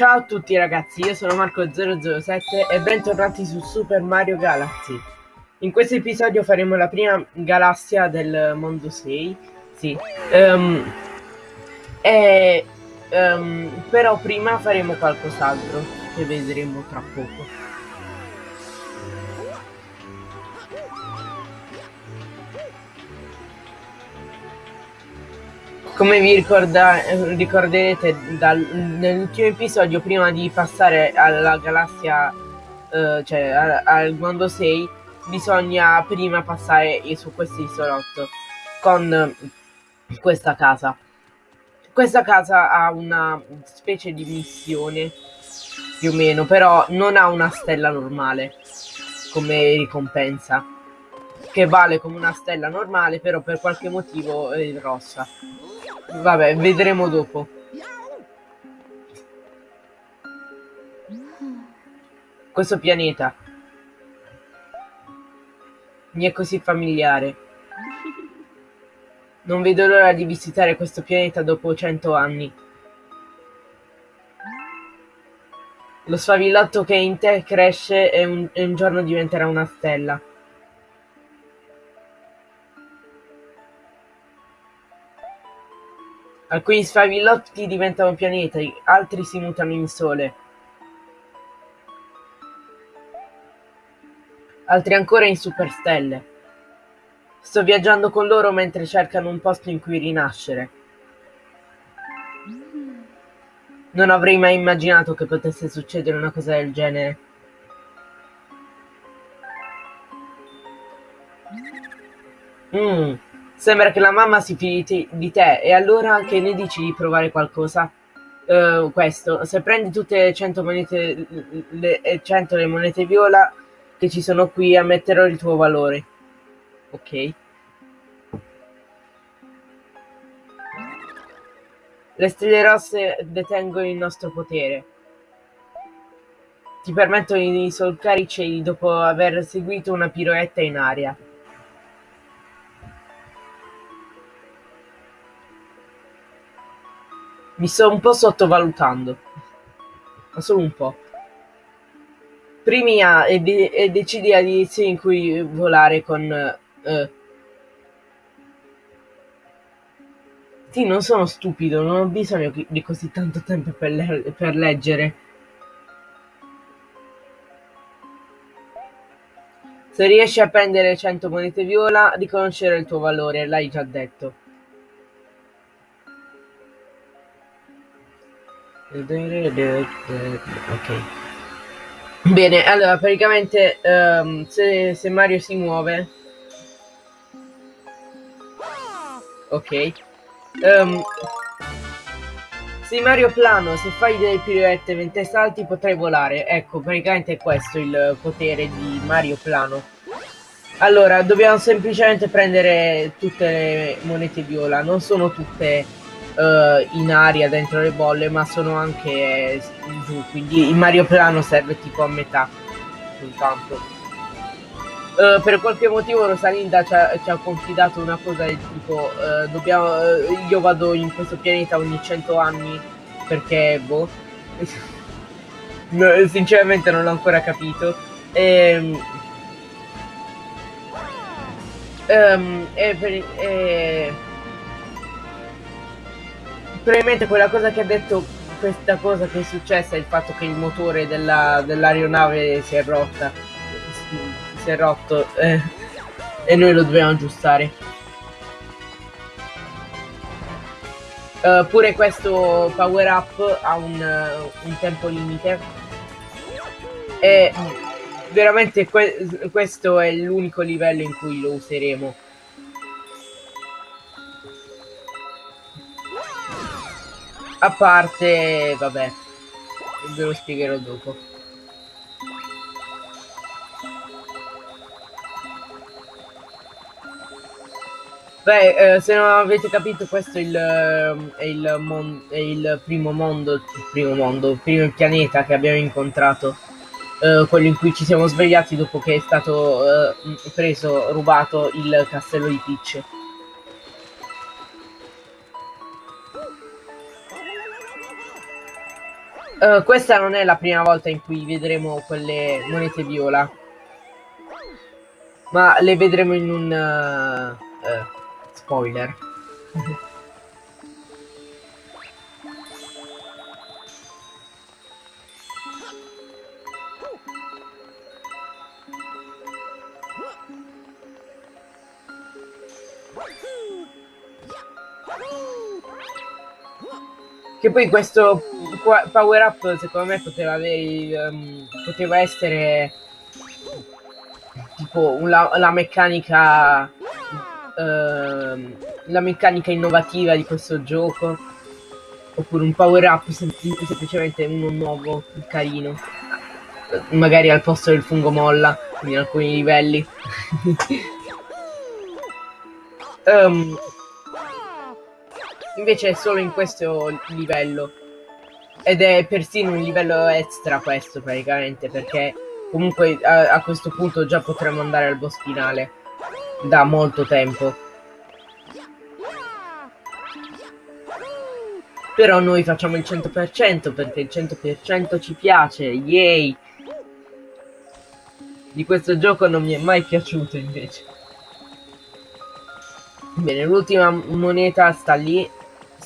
Ciao a tutti ragazzi, io sono Marco007 e bentornati su Super Mario Galaxy. In questo episodio faremo la prima galassia del mondo 6. Sì. Um, e, um, però prima faremo qualcos'altro che vedremo tra poco. Come vi ricorderete nell'ultimo episodio, prima di passare alla galassia, eh, cioè al, al mondo 6, bisogna prima passare su questo isolotto con questa casa. Questa casa ha una specie di missione, più o meno, però non ha una stella normale come ricompensa, che vale come una stella normale, però per qualche motivo è rossa. Vabbè, vedremo dopo. Questo pianeta mi è così familiare. Non vedo l'ora di visitare questo pianeta dopo cento anni. Lo sfavillotto che in te cresce e un, e un giorno diventerà una stella. Alcuni sfavillotti diventano pianeti, altri si mutano in sole. Altri ancora in superstelle. Sto viaggiando con loro mentre cercano un posto in cui rinascere. Non avrei mai immaginato che potesse succedere una cosa del genere. Mmm. Sembra che la mamma si fidi di te, e allora che ne dici di provare qualcosa? Uh, questo, se prendi tutte le 100 monete, le, 100 le monete viola che ci sono qui, ammetterò il tuo valore. Ok. Le stelle rosse detengono il nostro potere. Ti permettono di solcare i cieli dopo aver seguito una piroetta in aria. Mi sto un po' sottovalutando. Ma solo un po'. Primi A e, de e decidi la direzione in cui volare con... Uh, sì, non sono stupido, non ho bisogno di così tanto tempo per, le per leggere. Se riesci a prendere 100 monete viola, riconoscere il tuo valore, l'hai già detto. Ok. Bene, allora praticamente um, se, se, Mario si muove... Ok. Um, se Mario plano, se fai delle pirouette mentre salti potrai volare. Ecco, praticamente è questo il potere di Mario plano. Allora, dobbiamo semplicemente prendere tutte le monete viola. Non sono tutte uh, in aria dentro le bolle ma sono anche eh, giù quindi il Mario Plano serve tipo a metà soltanto uh, per qualche motivo Rosalinda ci ha, ci ha, confidato una cosa del tipo uh, dobbiamo, io vado in questo pianeta ogni 100 anni perché boh no, sinceramente non l'ho ancora capito. E, um, e, per, probabilmente quella cosa che ha detto questa cosa che è successa è il fatto che il motore dell'aeronave dell si è rotta. Si è rotto eh, e noi lo dobbiamo aggiustare. Uh, pure questo power up ha un, uh, un tempo limite. E veramente que questo è l'unico livello in cui lo useremo A parte, vabbè, ve lo spiegherò dopo. Beh, eh, se non avete capito, questo è il, è il, è il primo mondo, il primo mondo, il primo pianeta che abbiamo incontrato. Eh, quello in cui ci siamo svegliati dopo che è stato eh, preso, rubato il castello di Peach. Uh, questa non è la prima volta in cui vedremo quelle monete viola. Ma le vedremo in un... Uh, uh, spoiler. Che poi questo power up secondo me poteva avere um, poteva essere tipo la, la meccanica uh, la meccanica innovativa di questo gioco. Oppure un power up sem semplicemente uno nuovo carino. Magari al posto del fungo molla in alcuni livelli. Um, Invece è solo in questo livello. Ed è persino un livello extra questo praticamente, perché comunque a, a questo punto già potremmo andare al boss finale. Da molto tempo. Però noi facciamo il 100% perché il 100% ci piace, yay! Di questo gioco non mi è mai piaciuto invece. Bene, l'ultima moneta sta lì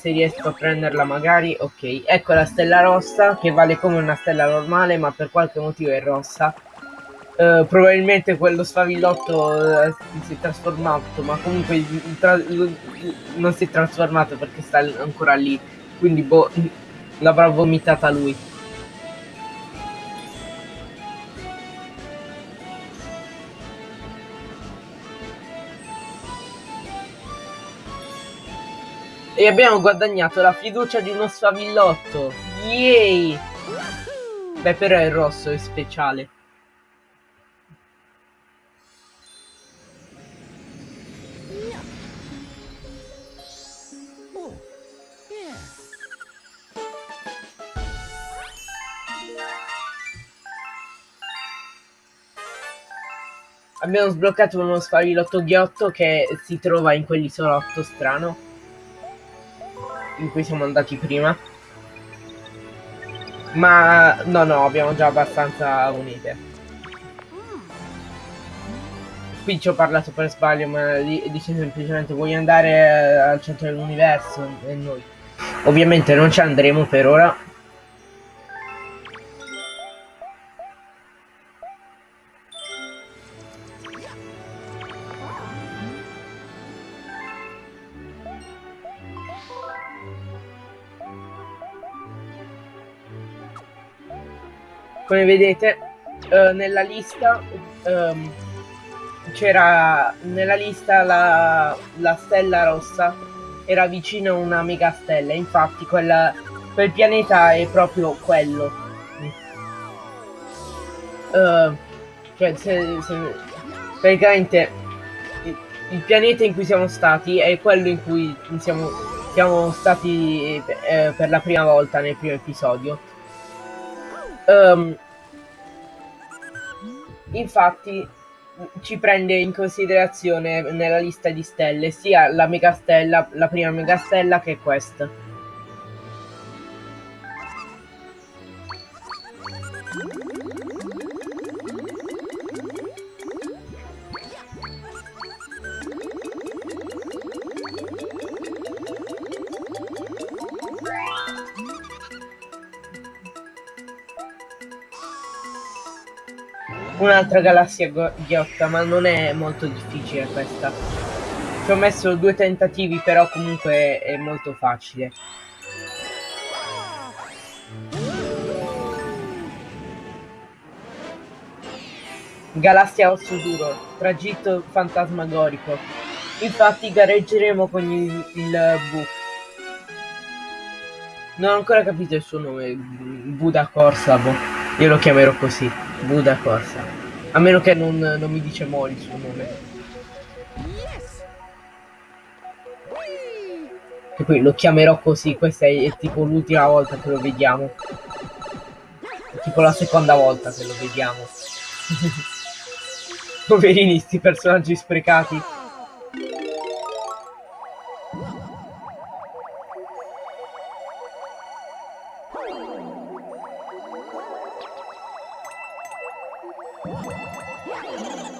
se riesco a prenderla magari ok. Ecco la stella rossa che vale come una stella normale ma per qualche motivo è rossa. Uh, probabilmente quello sfavillotto uh, si è trasformato ma comunque non si è trasformato perché sta ancora lì. Quindi boh l'avrà vomitata lui E abbiamo guadagnato la fiducia di uno sfavillotto. Yay! Beh, però è rosso, è speciale. Abbiamo sbloccato uno sfavillotto ghiotto che si trova in quell'isolotto strano in cui siamo andati prima. Ma no, no, abbiamo già abbastanza unite. Qui ci ho parlato per sbaglio, ma dice semplicemente vuoi andare eh, al centro dell'universo e noi. Ovviamente non ci andremo per ora, come vedete uh, nella lista um, c'era nella lista la, la, stella rossa. Era vicino a una mega stella infatti quella, quel pianeta è proprio quello. Uh, cioè se, se, praticamente il, il, pianeta in cui siamo stati è quello in cui siamo, siamo stati eh, per la prima volta nel primo episodio um, infatti ci prende in considerazione nella lista di stelle sia la megastella, la prima megastella che questa. Un'altra galassia ghiotta, ma non è molto difficile questa. Ci ho messo due tentativi, però comunque è molto facile. Galassia osso duro, tragitto fantasmagorico. Infatti gareggeremo con il, il Bu. Non ho ancora capito il suo nome, Buda Corsabo. Io lo chiamerò così. Buda Corsa. A meno che non, non mi dice Mori il suo nome. E poi lo chiamerò così, questa è, è tipo l'ultima volta che lo vediamo. È tipo la seconda volta che lo vediamo. Poverini, sti personaggi sprecati.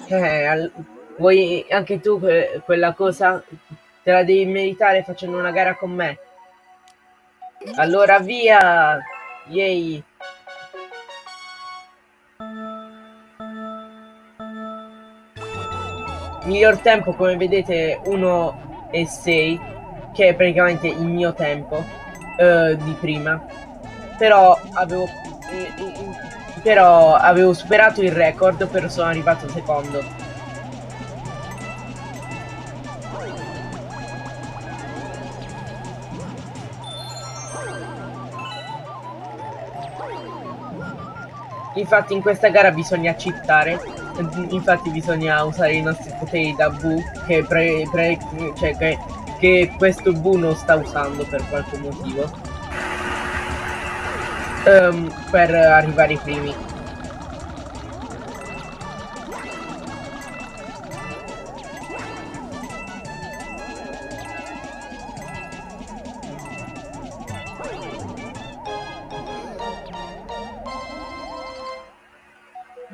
Eh, vuoi anche tu que- quella cosa? Te la devi meritare facendo una gara con me. Allora via! Yay! Miglior tempo come vedete 1 e 6 che è praticamente il mio tempo eh, di prima però avevo eh, però avevo superato il record però sono arrivato secondo. Infatti in questa gara bisogna cheatare, infatti bisogna usare i nostri poteri da Bu che, pre, pre, cioè che, che questo Bu non sta usando per qualche motivo um, per arrivare ai primi.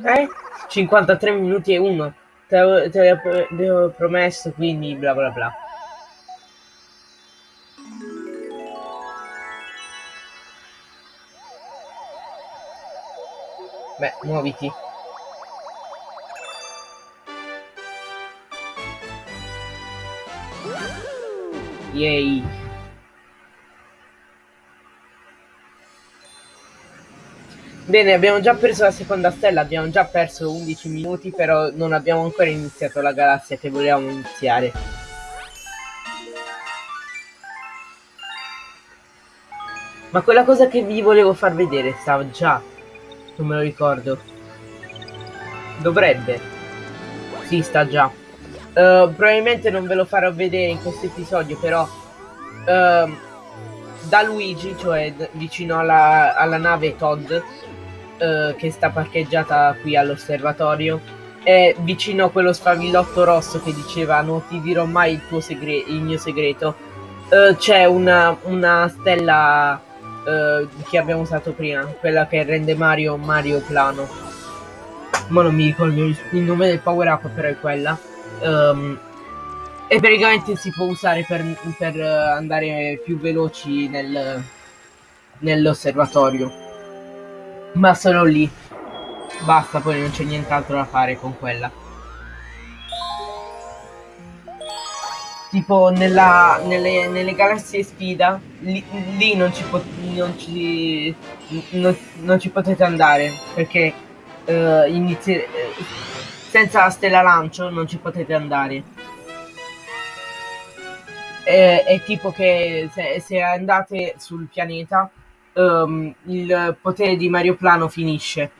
Eh? 53 minuti e 1. Te, te l'avevo promesso, quindi bla bla bla. Beh, muoviti. Yay. Bene, abbiamo già preso la seconda stella, abbiamo già perso 11 minuti, però non abbiamo ancora iniziato la galassia che volevamo iniziare. Ma quella cosa che vi volevo far vedere stava già, non me lo ricordo. Dovrebbe. Sì, sta già. Uh, probabilmente non ve lo farò vedere in questo episodio, però... Uh, da Luigi, cioè vicino alla, alla nave Todd, eh, che sta parcheggiata qui all'osservatorio è vicino a quello sfavillotto rosso che diceva non ti dirò mai il, tuo segre- il mio segreto eh, c'è una, una stella eh, che abbiamo usato prima quella che rende Mario Mario plano ma non mi ricordo il, nome del power up però è quella um, e praticamente si può usare per, per andare più veloci nel, nell'osservatorio ma solo lì. Basta, poi non c'è nient'altro da fare con quella. Tipo nella, nelle, nelle galassie sfida, lì, lì non, ci non, ci, non, non ci potete andare perché uh, inizi senza la stella lancio non ci potete andare. È, è tipo che se, se andate sul pianeta um, il potere di Mario Plano finisce.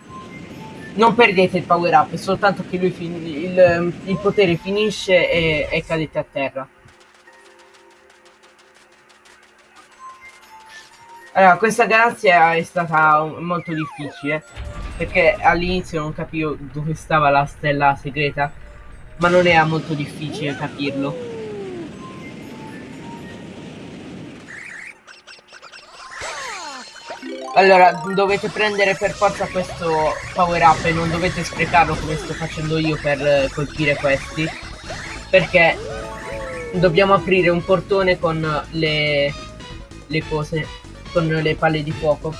Non perdete il power up, soltanto che lui il, il, potere finisce e, e cadete a terra. Allora, questa galassia è stata molto difficile perché all'inizio non capivo dove stava la stella segreta, ma non era molto difficile capirlo. Allora, dovete prendere per forza questo power up e non dovete sprecarlo come sto facendo io per colpire questi. Perché dobbiamo aprire un portone con le, le cose, con le palle di fuoco.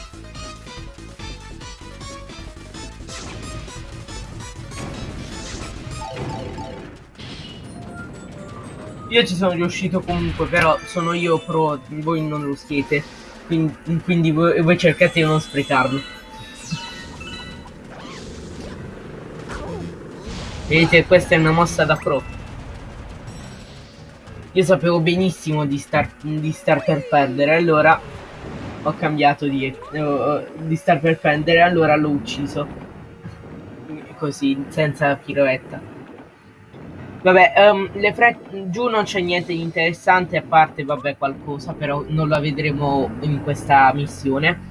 Io ci sono riuscito comunque, però sono io pro, voi non lo siete quindi, quindi voi, voi cercate di non sprecarlo. Vedete, questa è una mossa da pro. Io sapevo benissimo di star, di star per perdere, allora ho cambiato di, uh, di star per perdere, allora l'ho ucciso. Così, senza piroetta. Vabbè, um, le fre- giù non c'è niente di interessante a parte, vabbè, qualcosa, però non la vedremo in questa missione.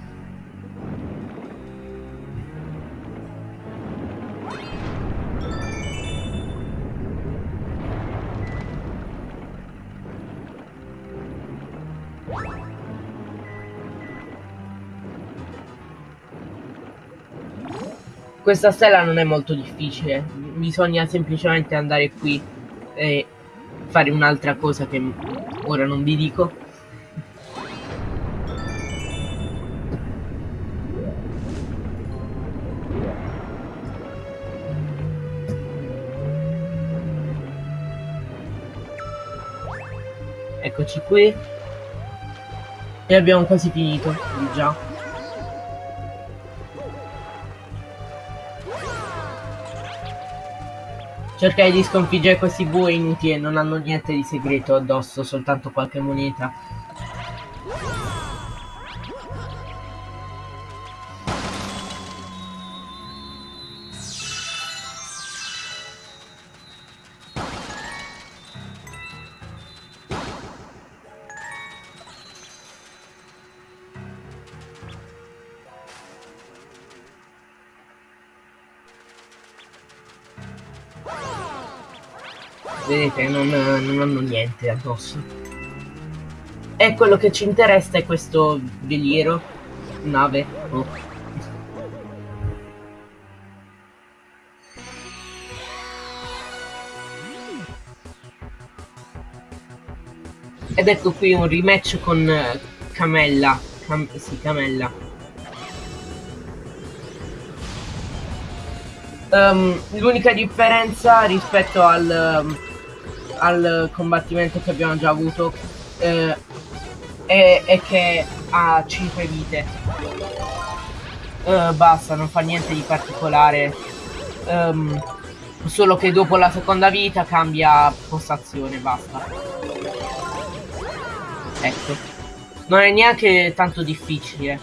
Questa stella non è molto difficile, bisogna semplicemente andare qui e fare un'altra cosa che ora non vi dico. Eccoci qui. E abbiamo quasi finito, già. Cercare di sconfiggere questi bue inutili non hanno niente di segreto addosso, soltanto qualche moneta. Vedete non, non hanno niente addosso. E quello che ci interessa è questo veliero nave oh. ed ecco qui un rematch con uh, Camella. Cam sì Camella. Um, l'unica differenza rispetto al um, al combattimento che abbiamo già avuto eh, è, è, che ha 5 vite. Uh, basta, non fa niente di particolare. Um, solo che dopo la seconda vita cambia postazione, basta. Ecco. Non è neanche tanto difficile.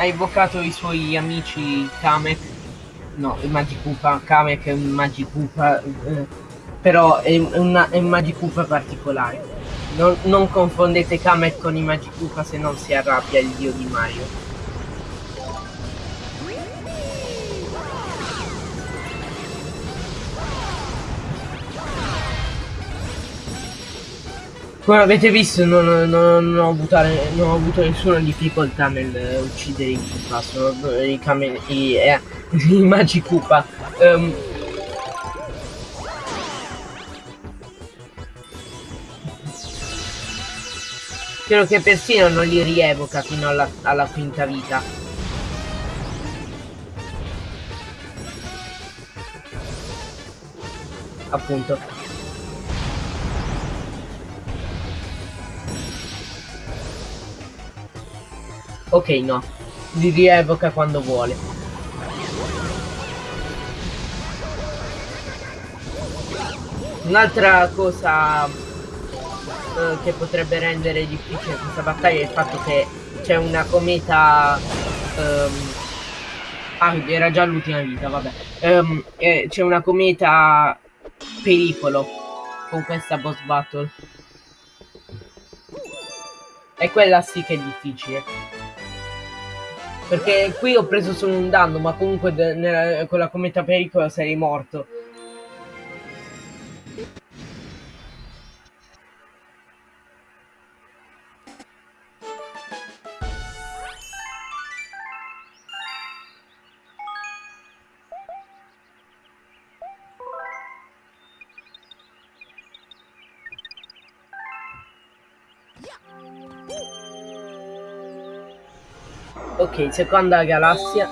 Ha invocato i suoi amici Kamek. No, il Magikupa. Kamek è un Magikupa. Eh, però è, una, è un Magikupa particolare. Non, non confondete Kamek con i Magikupa se non si arrabbia il dio di Mario. Come avete visto non, non, non, ho, avuto, non ho, avuto, nessuna difficoltà nel uccidere i Koopa, sono i, Kamen, i, eh, i Magi Koopa. Um, Spero che persino non li rievoca fino alla, alla quinta vita. Appunto. Ok, no. Li rievoca quando vuole. Un'altra cosa eh, che potrebbe rendere difficile questa battaglia è il fatto che c'è una cometa... Um, ah, era già l'ultima vita, vabbè. Um, eh, c'è una cometa pericolo con questa boss battle. E quella sì che è difficile. Perché qui ho preso solo un danno, ma comunque con la cometa pericolo sarei morto. Seconda galassia.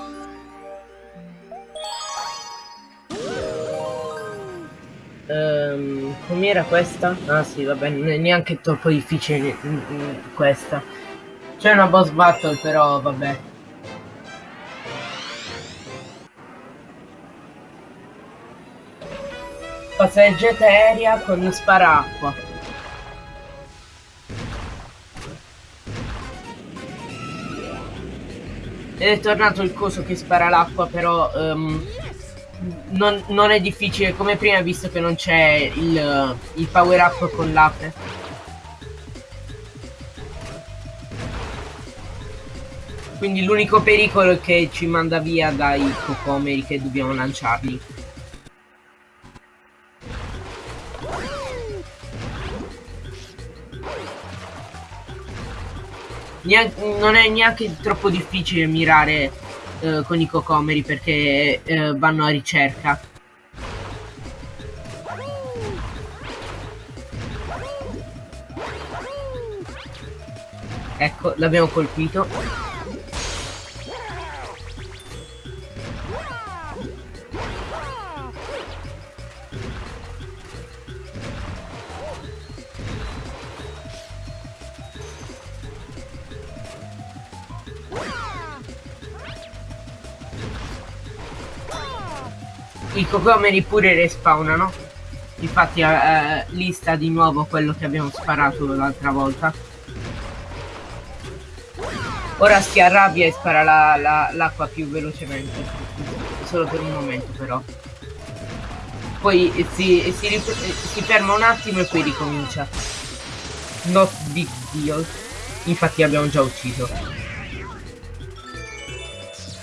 Um, Com'era questa? Ah sì, vabbè, non è neanche troppo difficile questa. C'è una boss battle però, vabbè. Passeggetta aerea con sparacqua. è tornato il coso che spara l'acqua, però um, non, non, è difficile come prima visto che non c'è il, il power up con l'ape. Quindi l'unico pericolo è che ci manda via dai cocomeri che dobbiamo lanciarli. Non è neanche troppo difficile mirare eh, con i cocomeri perché eh, vanno a ricerca. Ecco, l'abbiamo colpito. I cocomeri pure respawnano. Infatti eh, lì sta di nuovo quello che abbiamo sparato l'altra volta. Ora si arrabbia e spara l'acqua la, la, più velocemente. Solo per un momento però. Poi si, si, si ferma un attimo e poi ricomincia. Not big deal. Infatti abbiamo già ucciso.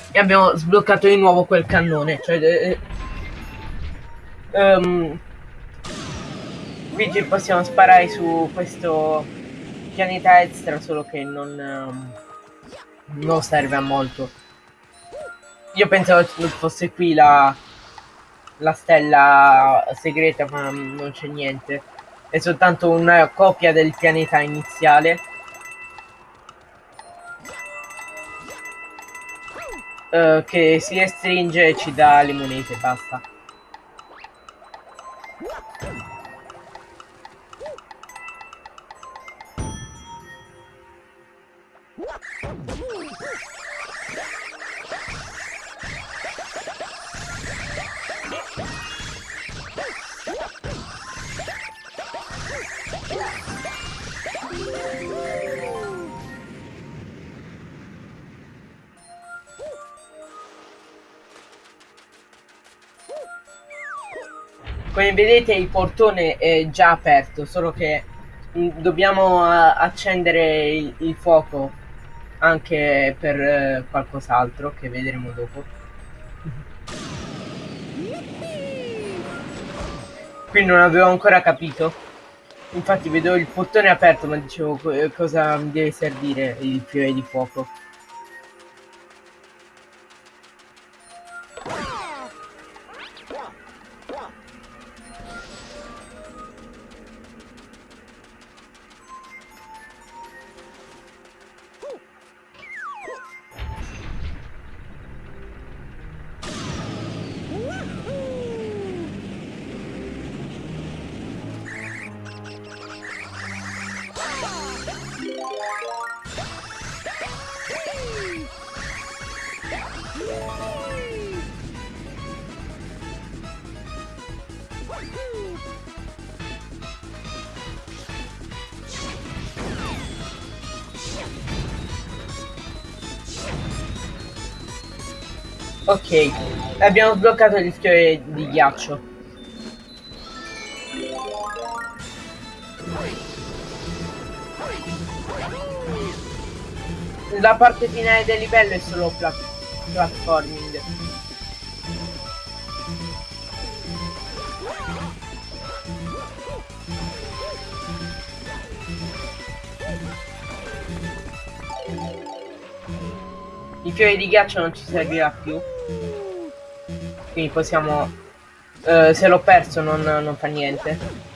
E abbiamo sbloccato di nuovo quel cannone. Cioè... Um, quindi possiamo sparare su questo pianeta extra solo che non... Um, non serve a molto. Io pensavo fosse qui la, la stella segreta, ma non c'è niente. È soltanto una copia del pianeta iniziale. Uh, che si restringe e ci dà le monete, basta. Vedete il portone è già aperto, solo che mm, dobbiamo accendere il, il fuoco anche per eh, qualcos'altro che vedremo dopo. Qui non avevo ancora capito. Infatti vedo il portone aperto ma dicevo cosa mi deve servire il fiore di fuoco. Ok, abbiamo sbloccato il fiore di ghiaccio. La parte finale del livello è solo plat platforming. Il fiore di ghiaccio non ci servirà più quindi possiamo uh, se l'ho perso non, non fa niente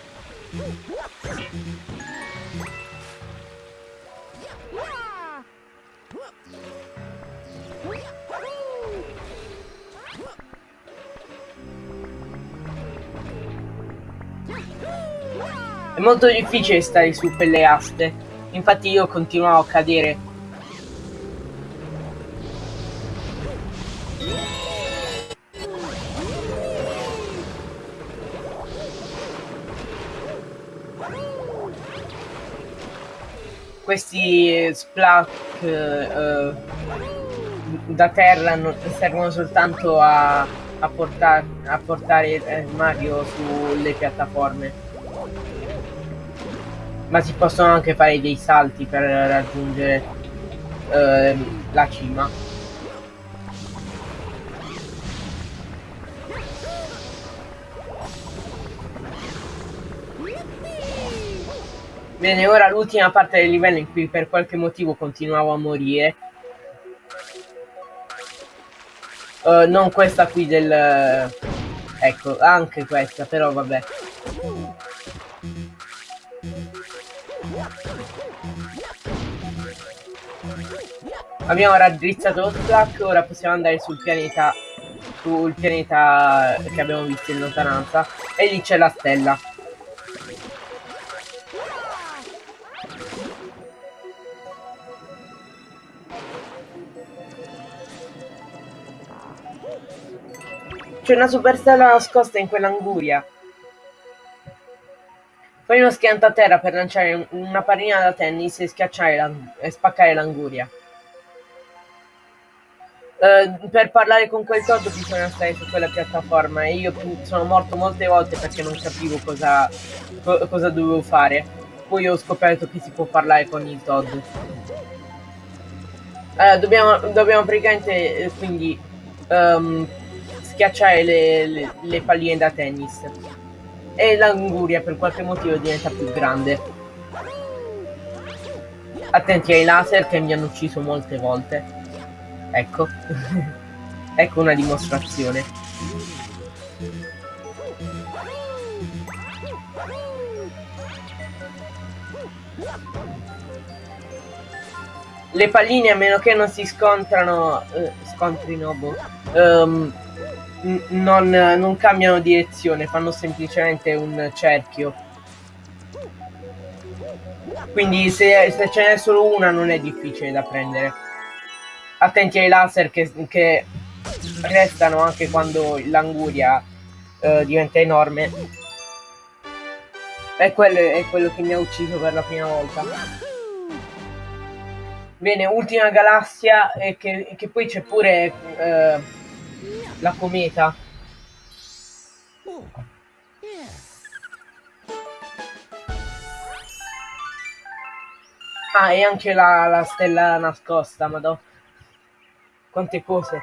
È molto difficile stare su quelle aste. Infatti io continuavo a cadere questi splack uh, da terra servono soltanto a, a, portar, a portare eh, Mario sulle piattaforme ma si possono anche fare dei salti per raggiungere uh, la cima. Bene, ora l'ultima parte del livello in cui per qualche motivo continuavo a morire. Uh, non questa qui del... Ecco, anche questa, però vabbè. Abbiamo raddrizzato lo track, ora possiamo andare sul pianeta sul pianeta che abbiamo visto in lontananza e lì c'è la stella. C'è una superstella nascosta in quell'anguria. Fai uno schianto a terra per lanciare una pallina da tennis e, schiacciare e spaccare l'anguria. Uh, per parlare con quel Todd bisogna stare su quella piattaforma e io sono morto molte volte perché non capivo cosa, co cosa dovevo fare. Poi ho scoperto che si può parlare con il Todd. Allora, dobbiamo, dobbiamo praticamente eh, quindi um, schiacciare le, le, le palline da tennis. E l'anguria per qualche motivo diventa più grande. Attenti ai laser che mi hanno ucciso molte volte. Ecco. ecco una dimostrazione. Le palline a meno che non si scontrano... Eh, scontrino, boh. Um, non, non cambiano direzione, fanno semplicemente un cerchio. Quindi se, se ce n'è solo una non è difficile da prendere. Attenti ai laser che, che restano anche quando l'anguria uh, diventa enorme. E quello è quello che mi ha ucciso per la prima volta. Bene, ultima galassia e che, che poi c'è pure... Uh, la cometa. Ah, e anche la, la stella nascosta, madò. Quante cose.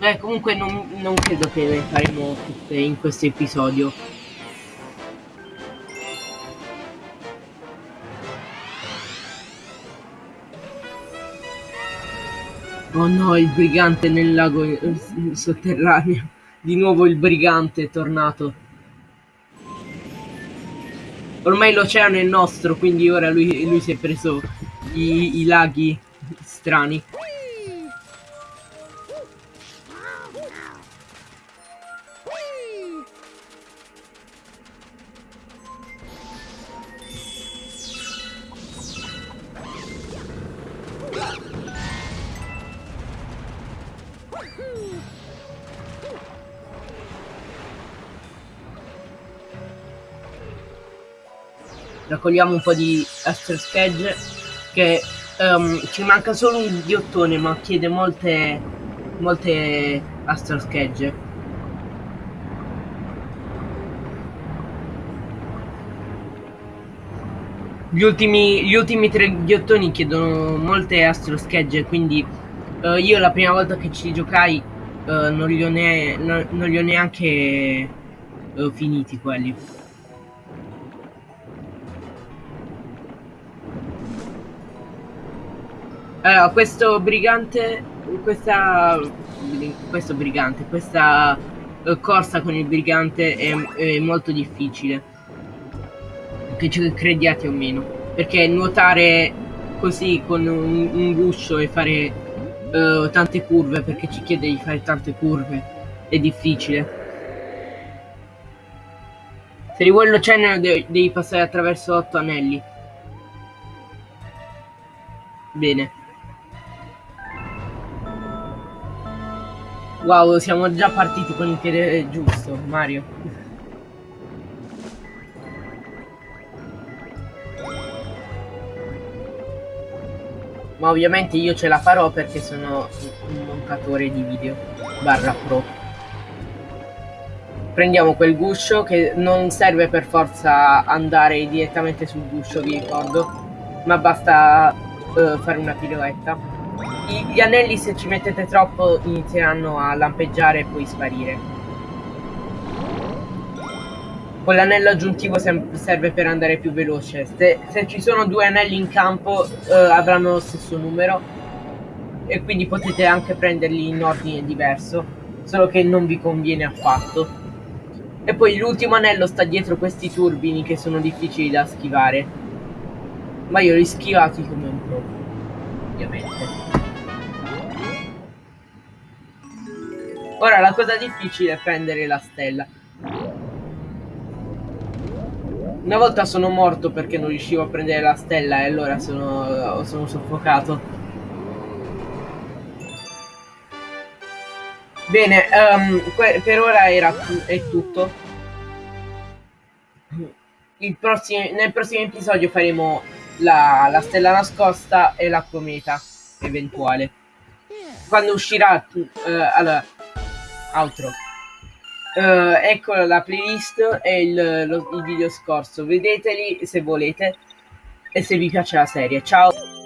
Eh, comunque non, non credo che le faremo tutte in questo episodio. Oh no, il brigante nel lago sotterraneo. Di nuovo il brigante è tornato. Ormai l'oceano è nostro, quindi ora lui, lui si è preso i, i laghi strani. Raccogliamo un po' di Astro Sketch che um, ci manca solo un ghiottone ma chiede molte molte Astro Sketch gli ultimi, gli ultimi tre ghiottoni chiedono molte Astro Sketch quindi uh, io la prima volta che ci giocai uh, non, li ho, ne non, non li ho neanche uh, finiti quelli Allora, questo brigante, questa, questo brigante, questa uh, corsa con il brigante è, è molto difficile. Che ci crediate o meno. Perché nuotare così con un, un guscio e fare uh, tante curve, perché ci chiede di fare tante curve, è difficile. Se rivuoi l'oceano devi passare attraverso otto anelli. Bene. Wow, siamo già partiti con il piede giusto, Mario. Ma ovviamente io ce la farò perché sono un montatore di video barra pro. prendiamo quel guscio che non serve per forza andare direttamente sul guscio, vi ricordo, ma basta uh, fare una piroetta. Gli anelli se ci mettete troppo inizieranno a lampeggiare e poi sparire. Quell'anello aggiuntivo serve per andare più veloce. Se, se, ci sono due anelli in campo uh, avranno lo stesso numero e quindi potete anche prenderli in ordine diverso, solo che non vi conviene affatto. E poi l'ultimo anello sta dietro questi turbini che sono difficili da schivare. Ma io li schivati come un pro, ovviamente. Ora la cosa difficile è prendere la stella. Una volta sono morto perché non riuscivo a prendere la stella e allora sono, sono soffocato. Bene, um, per ora era è tutto. Prossimo, nel prossimo episodio faremo la, la, stella nascosta e la cometa eventuale. Quando uscirà... Uh, allora, altro. Uh, ecco la playlist e il, lo, il video scorso, vedeteli se volete e se vi piace la serie. Ciao!